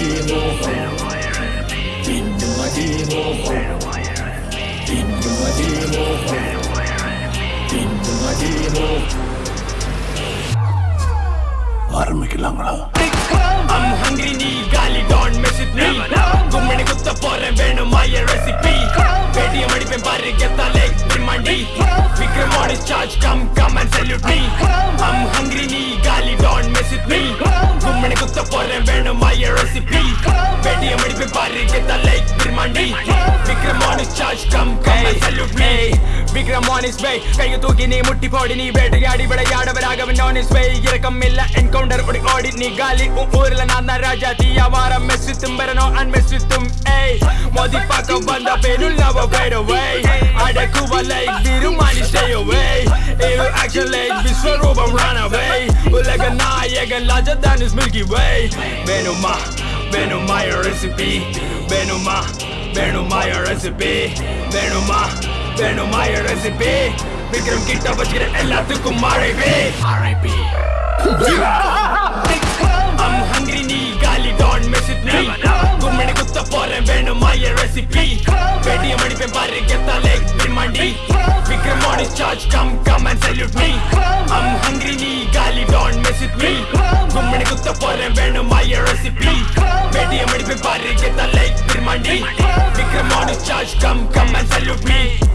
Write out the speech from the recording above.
devo Into my devo Into my devo Into my devo आर में किलांगड़ा I'm hungry नी गाली don't mess with me गुम्मने कुत्ता पोरे वेणु माये recipe बेटी अमड़ी पे बारे गेता लेग बिरमांडी फ़िक्र मोड़ charge come come and salute me I'm hungry नी गाली don't mess with me गुम्मने कुत्ता पोरे वेणु ரெசிபி பேடிஎம் அடிப்பேன் பாரு கெத்தா leg பிரிமாண்டி Vikram his charge come come and salute me. Vikram on his way கையை தூக்கி நீ முட்டி போடி நீ வேட்டையாடி விளையாடவராக on his way இறக்கம் இல்ல என்கவுண்டர் ஓடி ஓடி நீ காலி. உன் ஊர்ல நான் தான் ராஜா தீயா வார மெஸ்ஸு தும்பரனோ அன் மெஸ்ஸு தும் ஏய். மோதி பார்க்க வந்த பேருள் நவ wait ஏழு action like Vishwaroopam run away உலக நாயகன் ராஜதான் is Milky Way வேணுமா வேணுமா your recipe வேணுமா வேணுமா your recipe வேணுமா வேணுமா your recipe விக்ரம் கிட்ட வச்சுக்கிற எல்லாத்துக்கும் மழைவே RIP I'm hungry நீ காலி don't mess with me கும்மணி குத்த போறேன் வேணும் மாய ரெசிபி பேடிஎம் அடிப்பேன் பாரு கெத்தா leg பிரிமாண்டி Vikram on his charge, come, come and salute me. I'm hungry, me gali, don't mess with me. Gummini kutta pore venu my recipe. Beti amadi pe barri geta like birmandi. Vikram on charge, come, come and salute me.